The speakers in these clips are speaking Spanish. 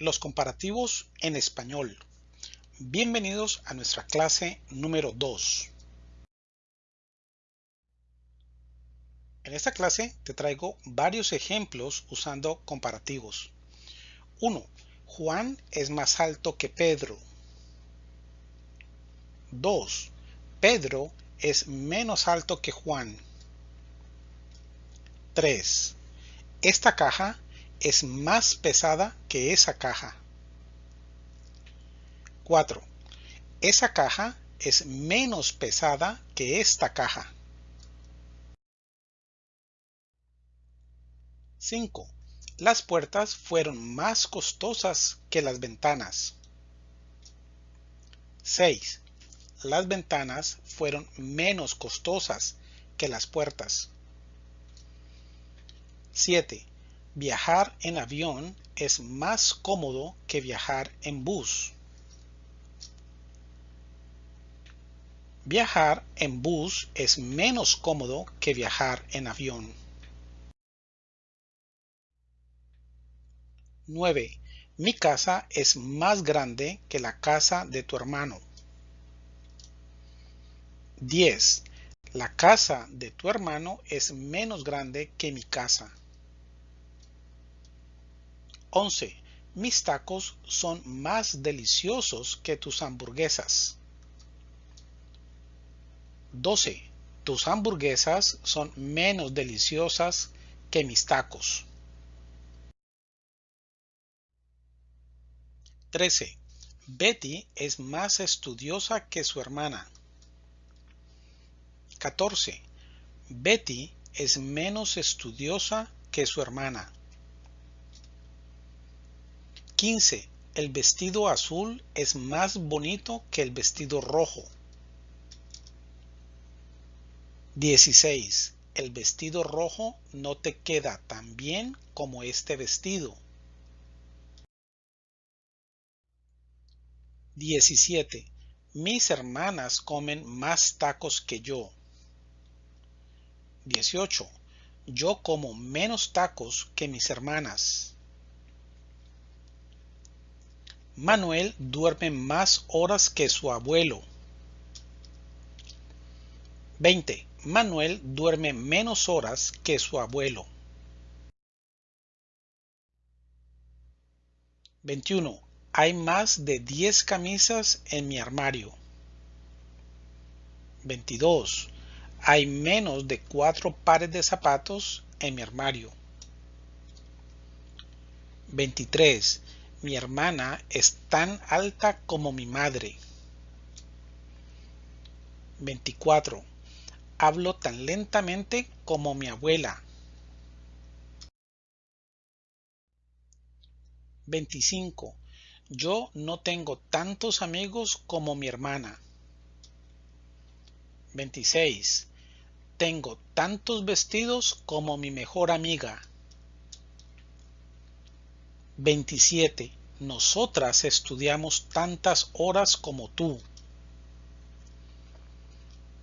Los comparativos en español. Bienvenidos a nuestra clase número 2. En esta clase te traigo varios ejemplos usando comparativos. 1. Juan es más alto que Pedro. 2. Pedro es menos alto que Juan. 3. Esta caja es más pesada que esa caja. 4. Esa caja es menos pesada que esta caja. 5. Las puertas fueron más costosas que las ventanas. 6. Las ventanas fueron menos costosas que las puertas. 7. Viajar en avión es más cómodo que viajar en bus. Viajar en bus es menos cómodo que viajar en avión. 9. Mi casa es más grande que la casa de tu hermano. 10. La casa de tu hermano es menos grande que mi casa. 11. Mis tacos son más deliciosos que tus hamburguesas. 12. Tus hamburguesas son menos deliciosas que mis tacos. 13. Betty es más estudiosa que su hermana. 14. Betty es menos estudiosa que su hermana. 15. El vestido azul es más bonito que el vestido rojo. 16. El vestido rojo no te queda tan bien como este vestido. 17. Mis hermanas comen más tacos que yo. 18. Yo como menos tacos que mis hermanas. Manuel duerme más horas que su abuelo. 20. Manuel duerme menos horas que su abuelo. 21. Hay más de 10 camisas en mi armario. 22. Hay menos de 4 pares de zapatos en mi armario. 23. Mi hermana es tan alta como mi madre. 24. Hablo tan lentamente como mi abuela. 25. Yo no tengo tantos amigos como mi hermana. 26. Tengo tantos vestidos como mi mejor amiga. 27. Nosotras estudiamos tantas horas como tú.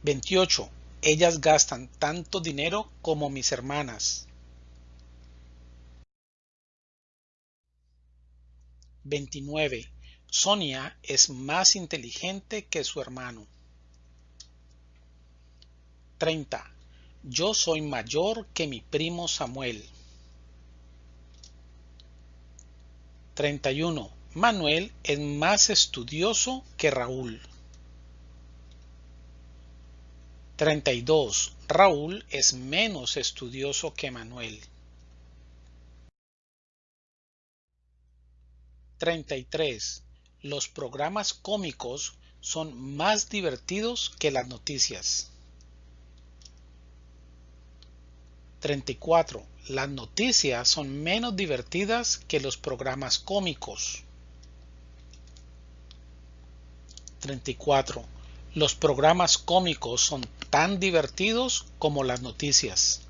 28. Ellas gastan tanto dinero como mis hermanas. 29. Sonia es más inteligente que su hermano. 30. Yo soy mayor que mi primo Samuel. 31. Manuel es más estudioso que Raúl. 32. Raúl es menos estudioso que Manuel. 33. Los programas cómicos son más divertidos que las noticias. 34. Las noticias son menos divertidas que los programas cómicos. 34. Los programas cómicos son tan divertidos como las noticias.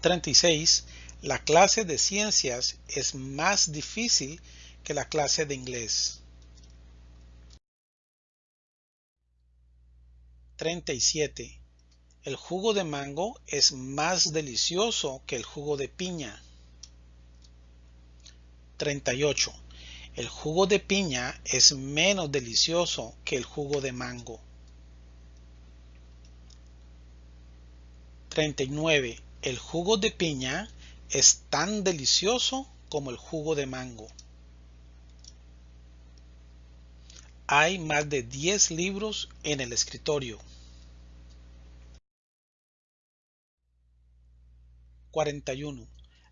36. La clase de ciencias es más difícil que la clase de inglés. 37. El jugo de mango es más delicioso que el jugo de piña. 38. El jugo de piña es menos delicioso que el jugo de mango. 39. El jugo de piña es tan delicioso como el jugo de mango. Hay más de 10 libros en el escritorio. 41.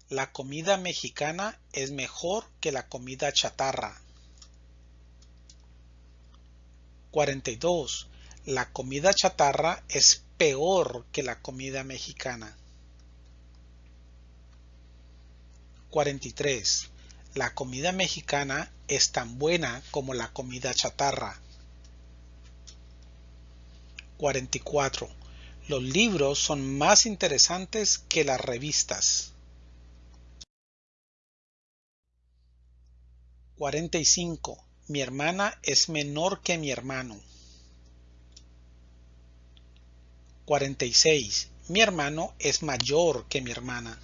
La comida mexicana es mejor que la comida chatarra. 42. La comida chatarra es peor que la comida mexicana. 43. La comida mexicana es tan buena como la comida chatarra. 44. Los libros son más interesantes que las revistas. 45. Mi hermana es menor que mi hermano. 46. Mi hermano es mayor que mi hermana.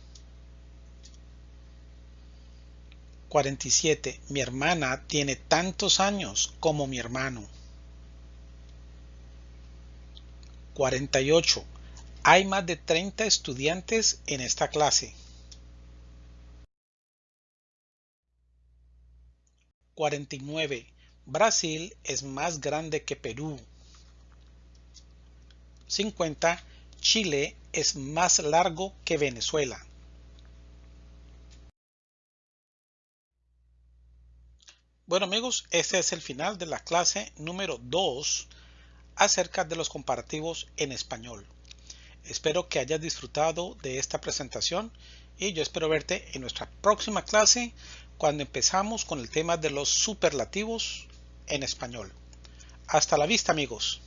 47. Mi hermana tiene tantos años como mi hermano. 48. Hay más de 30 estudiantes en esta clase. 49. Brasil es más grande que Perú. 50. Chile es más largo que Venezuela. Bueno amigos, este es el final de la clase número 2 acerca de los comparativos en español. Espero que hayas disfrutado de esta presentación y yo espero verte en nuestra próxima clase cuando empezamos con el tema de los superlativos en español. Hasta la vista amigos.